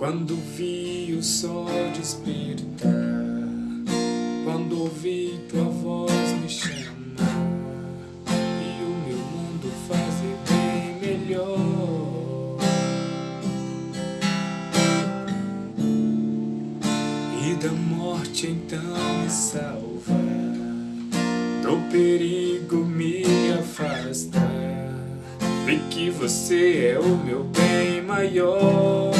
Quando vi o sol despertar, quando ouvi tua voz me chamar, e o meu mundo fazer bem melhor. E da morte então me salvar, do perigo me afastar. Vi que você é o meu bem maior.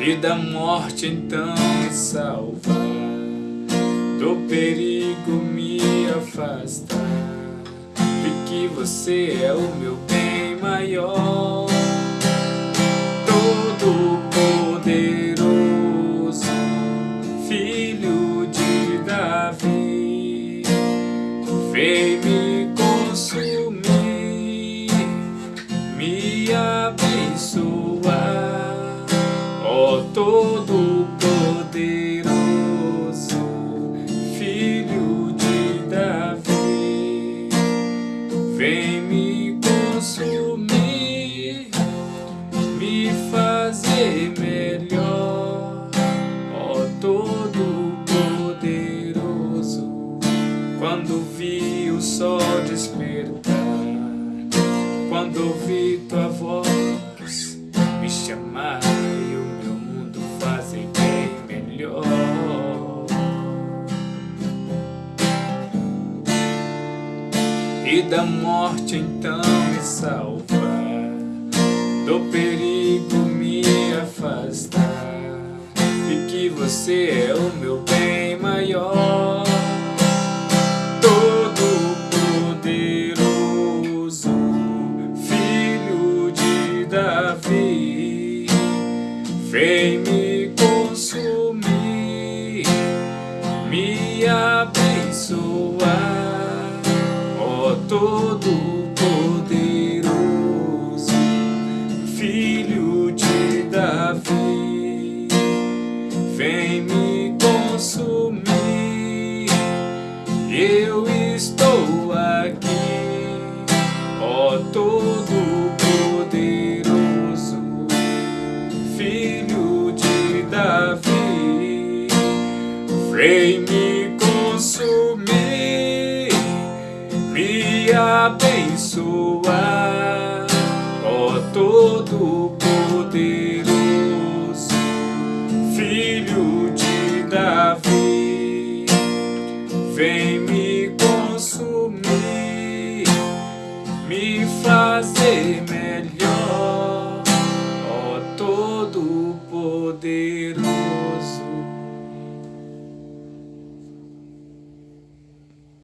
e da morte então me salvar, do perigo me afastar, porque você é o meu bem maior, todo poderoso, filho de Davi, vem me consumir, me abençoar quando vi o sol despertar, quando ouvi tua voz me chamar e da morte então me salvar, do perigo me afastar, e que você é o meu bem maior, Davi, vem me consumir, me abençoar todo poderoso, filho de Davi, vem me consumir. Eu estou aqui, vem me consumir. Me abençoar, ó todo poderoso, filho de Davi, vem me consumir, me fazer melhor, ó todo poderoso.